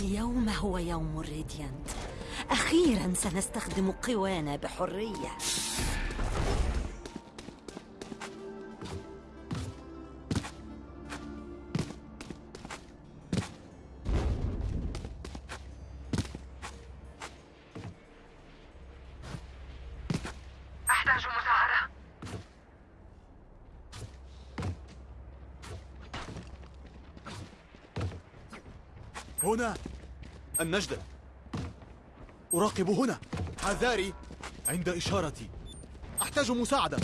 اليوم هو يوم الريديانت. أخيرا سنستخدم قوانا بحرية. النجدة. أراقب هنا. حذاري عند إشارتي. أحتاج مساعدة.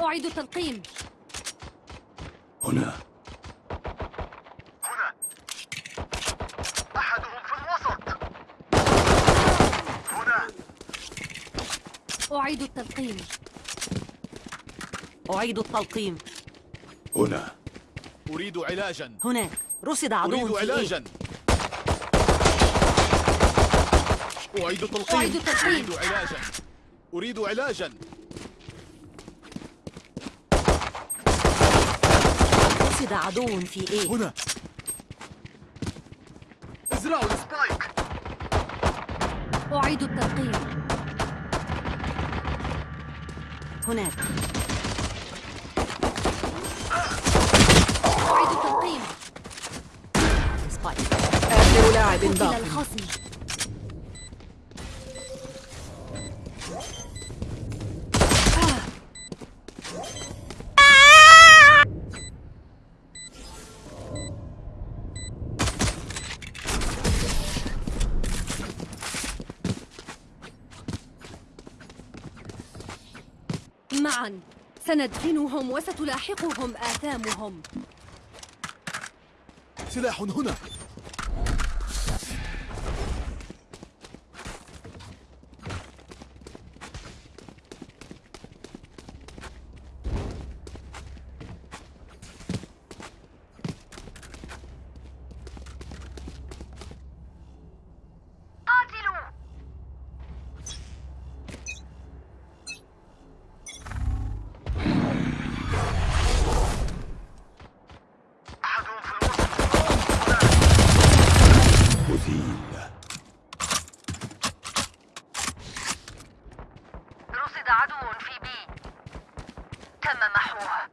أعيد التلقيم. هنا هنا أحدهم في الوسط هنا أعيد التلقيم. أعيد التلقيم. هنا. أريد علاجا. هناك رصد عدو أريد في إيه؟ علاجا. أعيد تلقيم أعيد تلقيم. أريد علاجا. أريد علاجا. رصد عدو في إيه؟ هنا. ازرعوا spike أعيد التلقيم. هناك. أعيد spike آخر لاعب قتل باق الخصم. سندفنهم وستلاحقهم آثامهم. سلاح هنا قاتلوا أحدهم في الوسط أزيل رصد عدو في بي تم محوه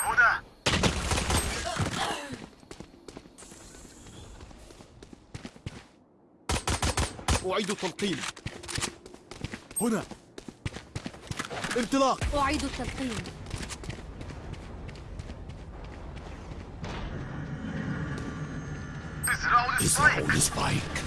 هنا أعيد التلقيم هنا. انطلاق. أعيد التلقيم ازرعوا ال spike ازرعوا ال spike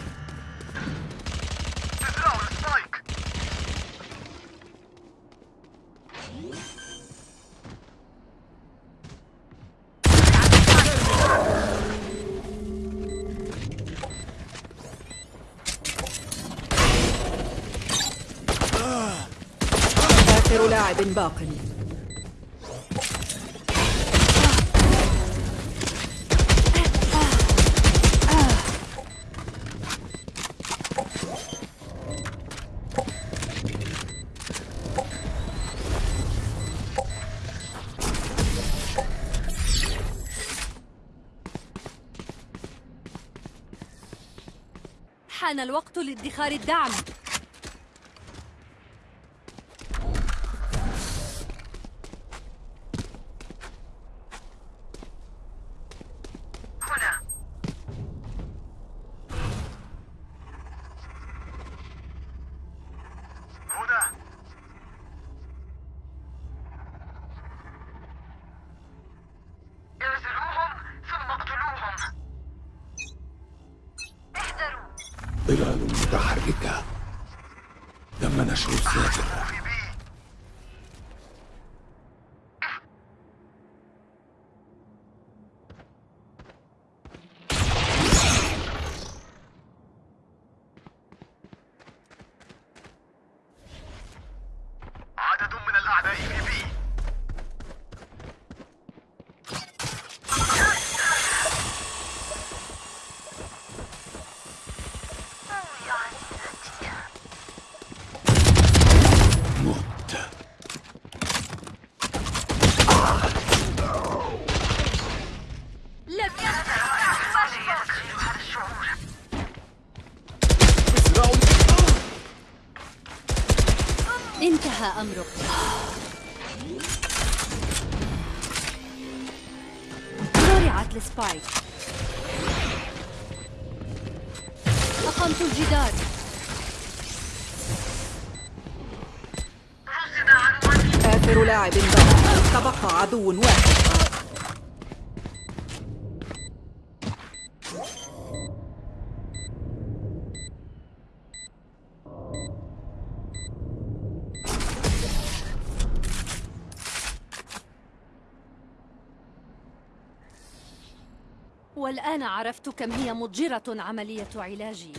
لاعب باق. حان الوقت لادخار الدعم. ظلال متحركة تم نشر الساتر في بي أعدائي في بي مت لم ازرعوا انتهى أمرك. زرعت السبايك أقمت الجدار. آخر لاعب تبقى عدو واحد. والآن عرفت كم هي مضجرة عملية علاجي.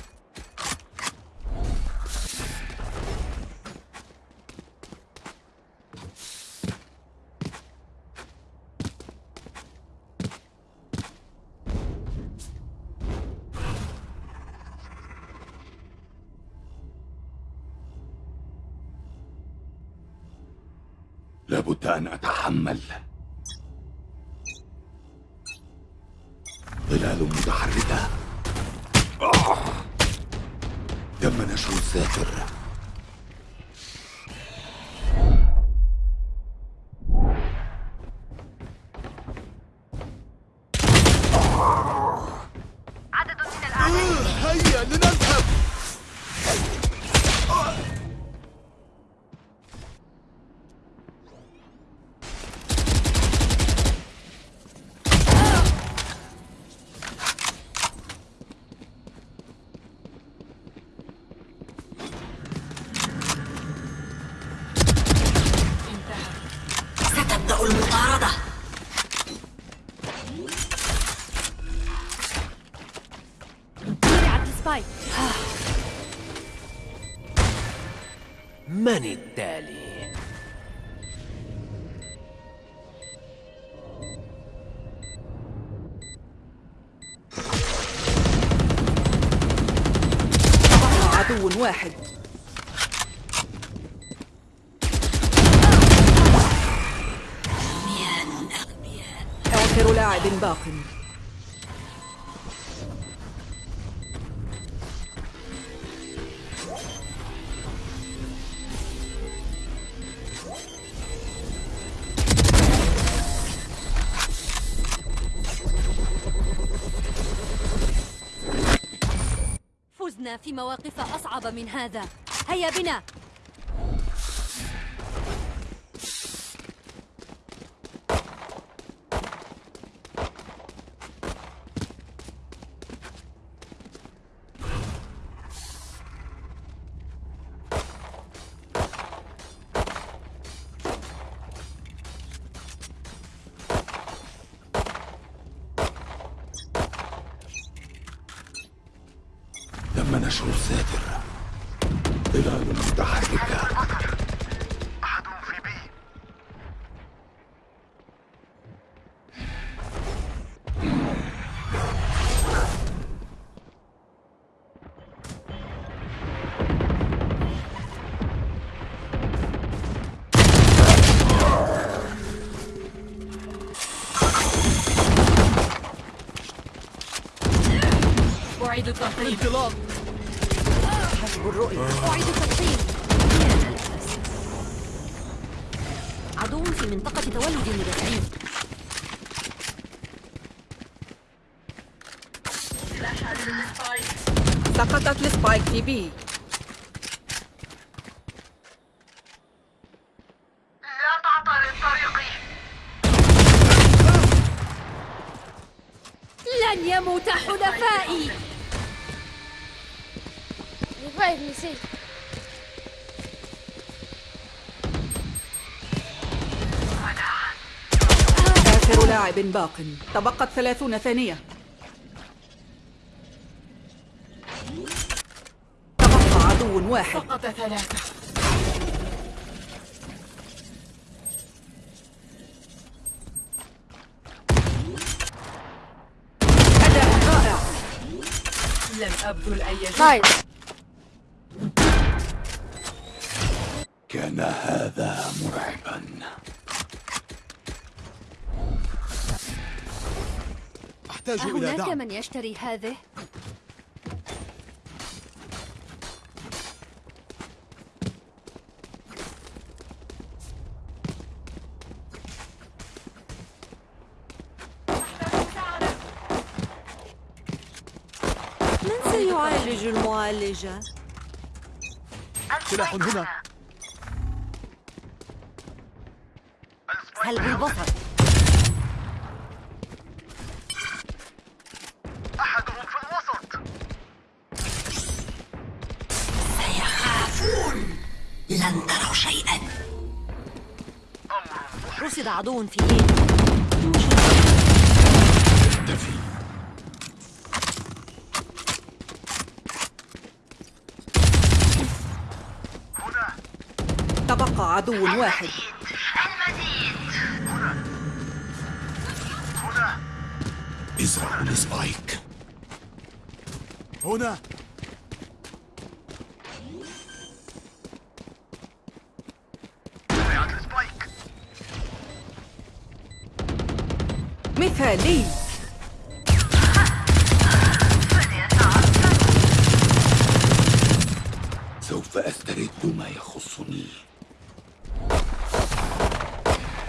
لابد أن أتحمل. ظلال متحركة. تم نشر الساتر من التالي؟ عدو واحد. آخر لاعب باق. في مواقف أصعب من هذا. هيا بنا. نشر الساتر ظلال متحركة أحد في بي أعيد حسب الرؤية. أعيد التقييم عدو في منطقة تولد المدافعين. سقطت السبايك في بي. لا تعترض طريقي لن يموت حلفائي. inside me, see. آخر لاعب باق. تبقت ثلاثون ثانية. تبقى عدو واحد. فقط ثلاثة. أداء رائع. لم أبذل أي جهد. أحتاج إلى أهناك دعم من يشتري هذه؟ من سيعالج المعالجة؟ سلاح هنا سلب البصر عدو في إيه اختفي هنا تبقى عدو واحد. هنا ازرعوا السبايك هنا. مثالي سوف أسترد ما يخصني.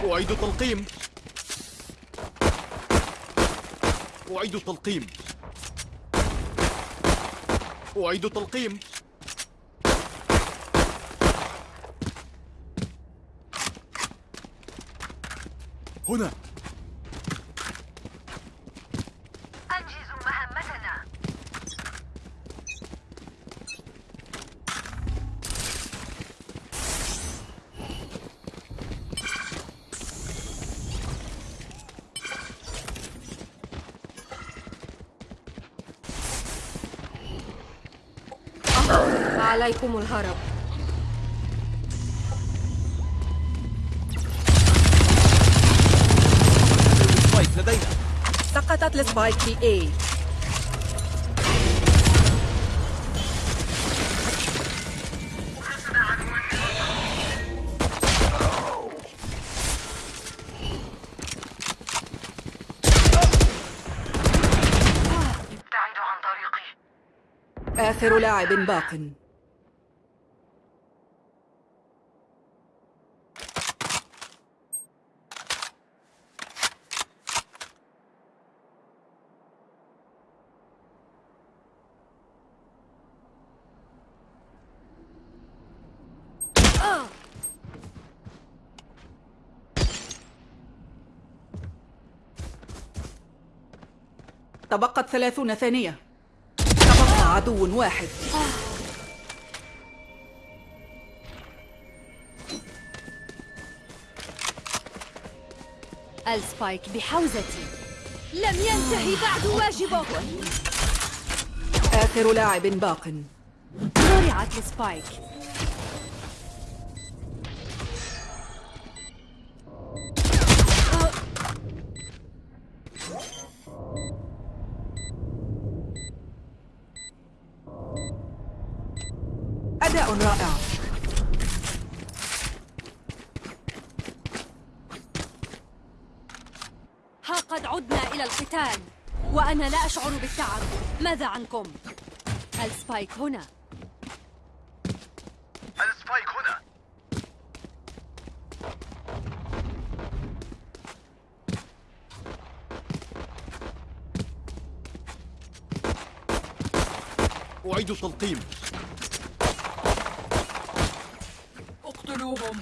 أعيد تلقيم أعيد تلقيم أعيد تلقيم هنا. عليكم الهرب. spike لدينا. سقطت ال spike في A. ابتعدوا عن طريقي آخر لاعب باق. تبقت ثلاثون ثانية. تبقى عدو واحد. ال spike بحوزتي. لم ينتهي بعد واجبك. آخر لاعب باق. زرعت ال spike القتال وأنا لا أشعر بالتعب. ماذا عنكم؟ ال spike هنا. ال spike هنا. أعيد تلقيم اقتلوهم.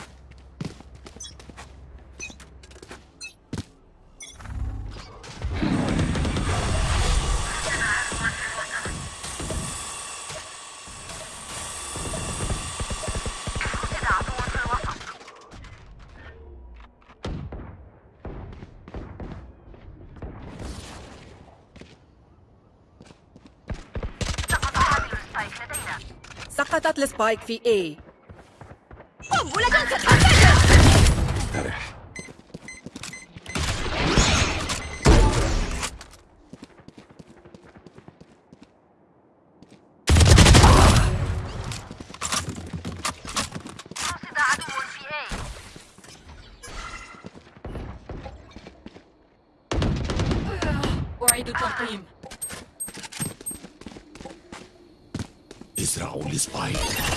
سبايك في اي قم ولا تنسى ترح أعيد التلقيم ازرعوا ال spike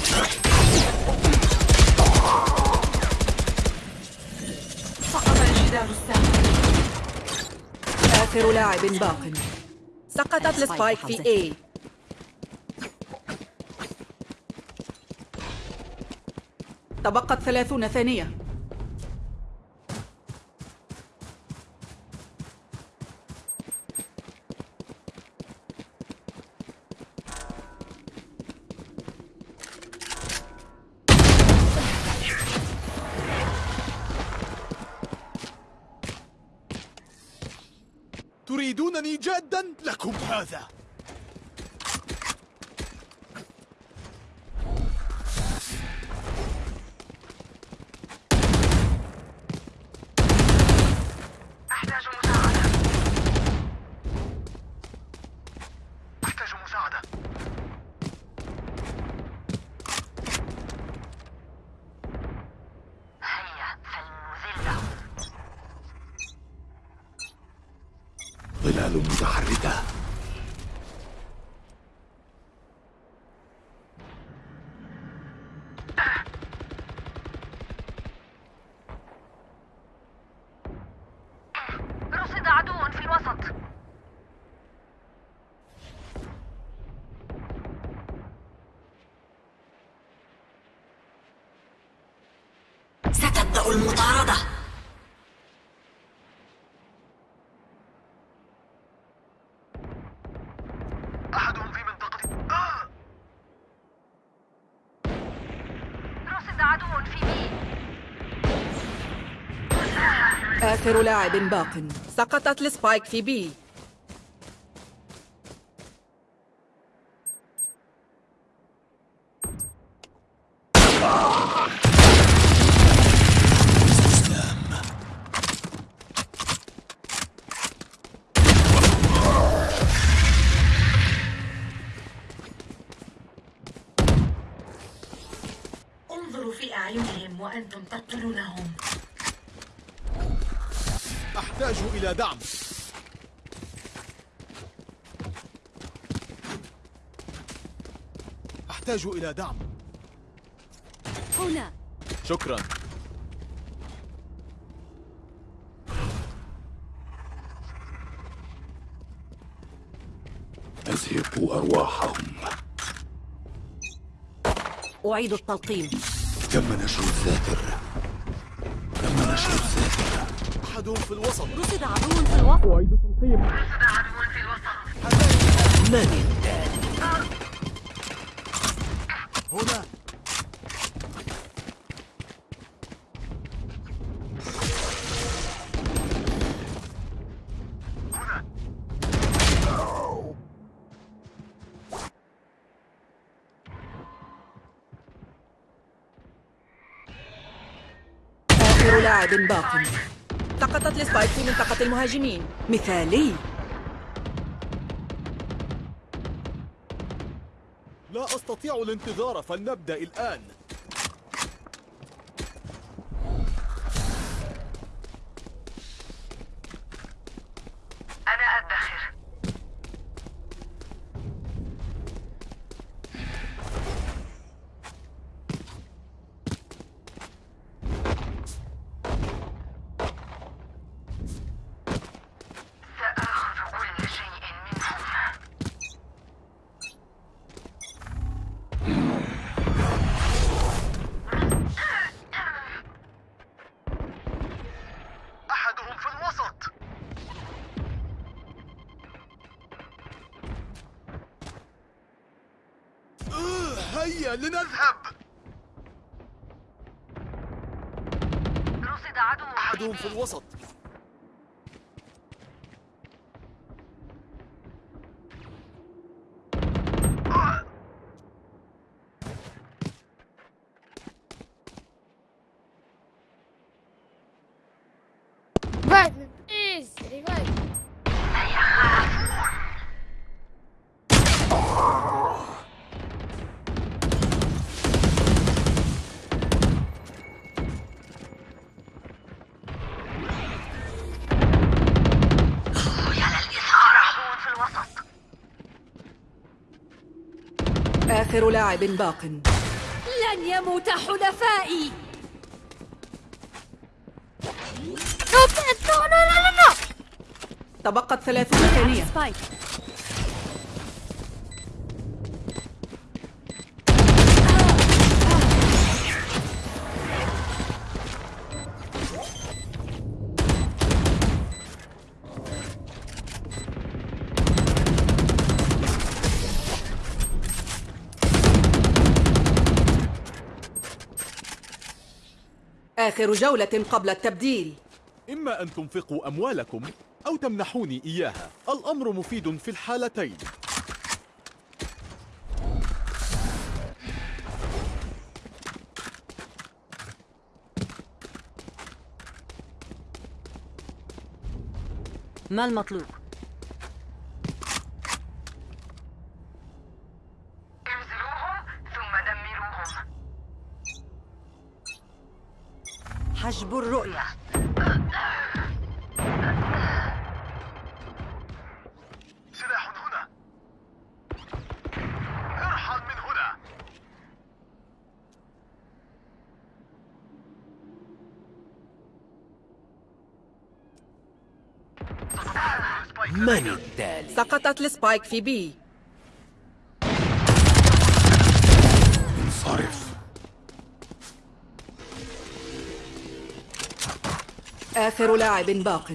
لاعب باق. سقطت ال spike في A. تبقت ثلاثون ثانية. تريدونني جادا لكم هذا أحتاج مساعدة أحتاج مساعدة هيا فلنذله ظلال متحركة رصد عدو في الوسط ستبدأ المطاردة. أحدهم في منطقة آه! رصد عدو في B آخر لاعب باق. سقطت السبايك في B انظروا في أعينهم وأنتم تقتلونهم أحتاج إلى دعم أحتاج إلى دعم. هنا. شكرا. أزهقوا أرواحهم. أعيد التلقيم. تم نشر الذاكر تم نشر الذاكر أحدهم في الوسط. رصد عدو في الوسط. أعيد تلقيم رصد عدو في الوسط. هنا. لاعب باق سقطت السبايك في منطقة المهاجمين. مثالي. لا أستطيع الانتظار فلنبدأ الآن أنا أدخر سآخذ كل شيء منهم أحدهم في الوسط آه، هيا لنذهب اذهب رصد عدو أحدهم في الوسط آخر لاعب باق. لن يموت حلفائي. تبقت ثلاثون ثانية. آخر جولة قبل التبديل. إما أن تنفقوا أموالكم أو تمنحوني إياها. الأمر مفيد في الحالتين. ما المطلوب؟ حجب الرؤية سلاح هنا. ارحل من هنا. من التالي؟ سقطت السبايك في بي. آخر لاعب باق.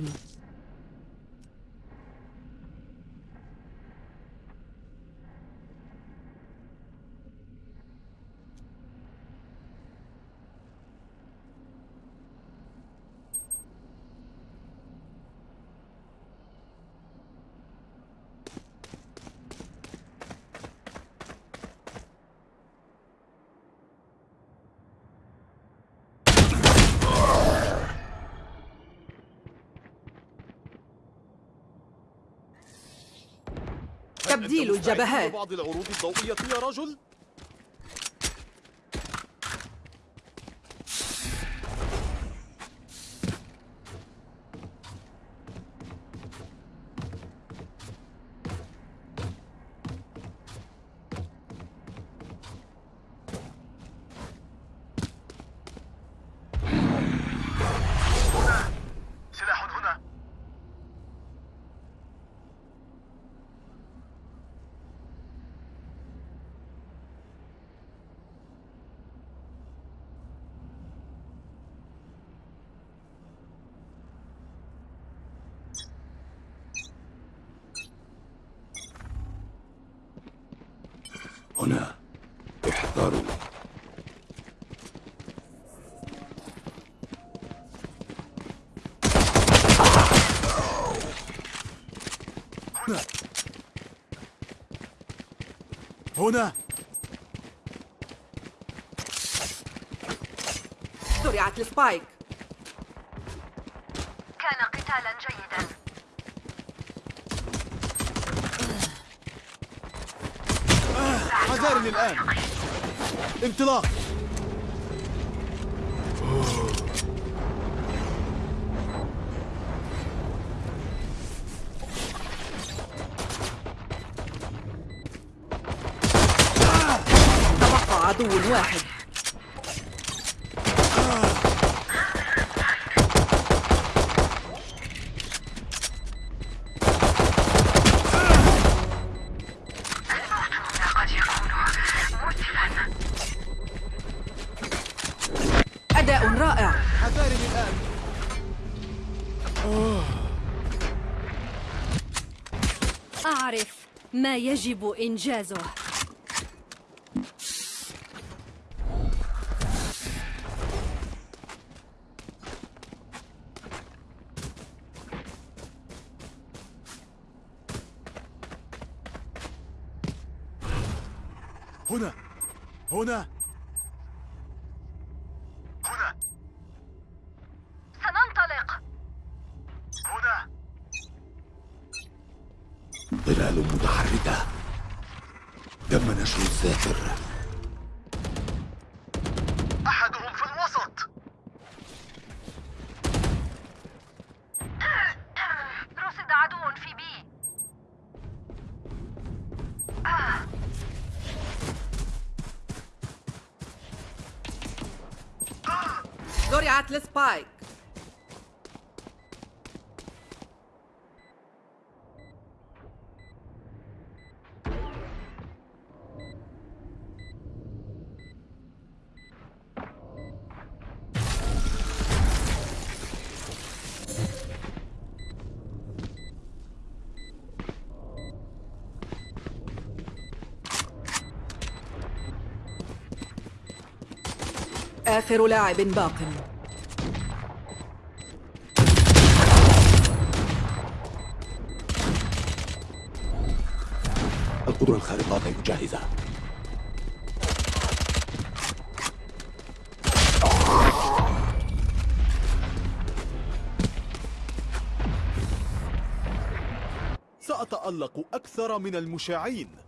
مستعد الجبهات. لبعض العروض الضوئية يا رجل؟ هنا. احذروا. هنا. زرعت السبايك حذارني الآن. انطلاق. تبقى عدو واحد. أعرف ما يجب إنجازه. هنا. هنا. آخر لاعب باق. القدرة الخارقة غير جاهزة. سأتألق أكثر من المشاعين.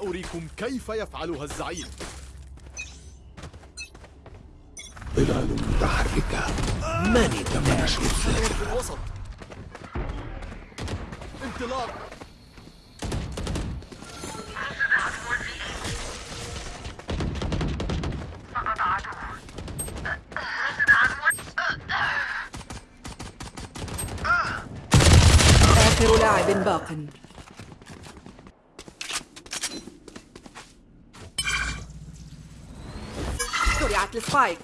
سأريكم كيف يفعلها الزعيم. ظلال متحركة. من تم نشر الساتر في الوسط انطلاق. آخر لاعب باق. السبايك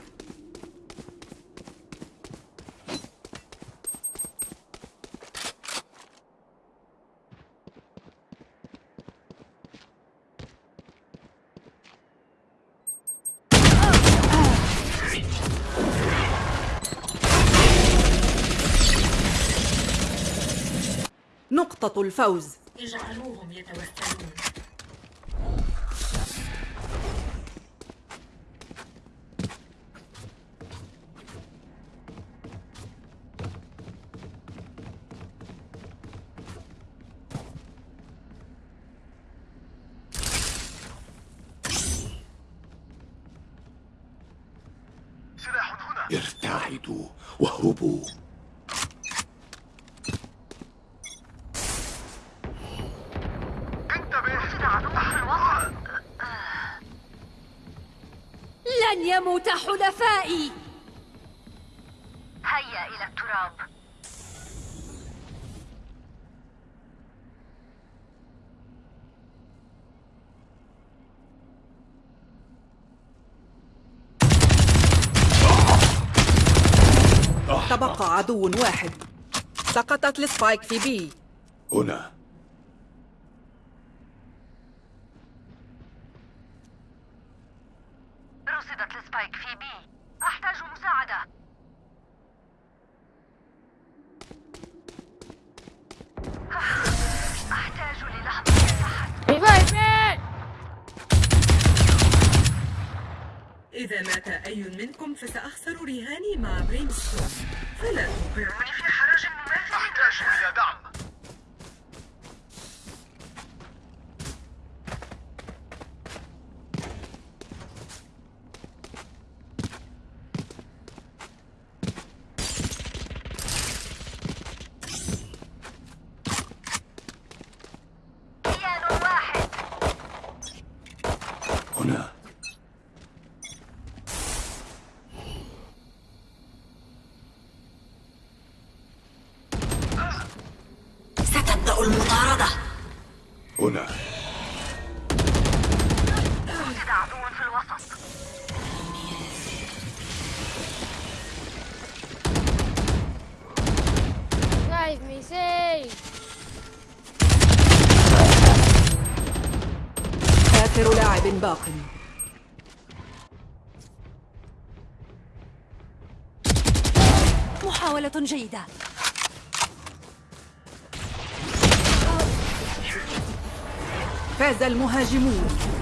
نقطة الفوز. اجعلوهم يتوسلون سلاح هنا ارتعدوا واهربوا انتبه عدو في الوسط لن يموت حلفائي هيا إلى التراب تبقى عدو واحد. سقطت السبايك في بي. هنا. إذا مات أي منكم فسأخسر رهاني مع بريمستون فلا توقعوني في حرج مماثل. أحتاج إلى دعم. جيدة. فاز المهاجمون.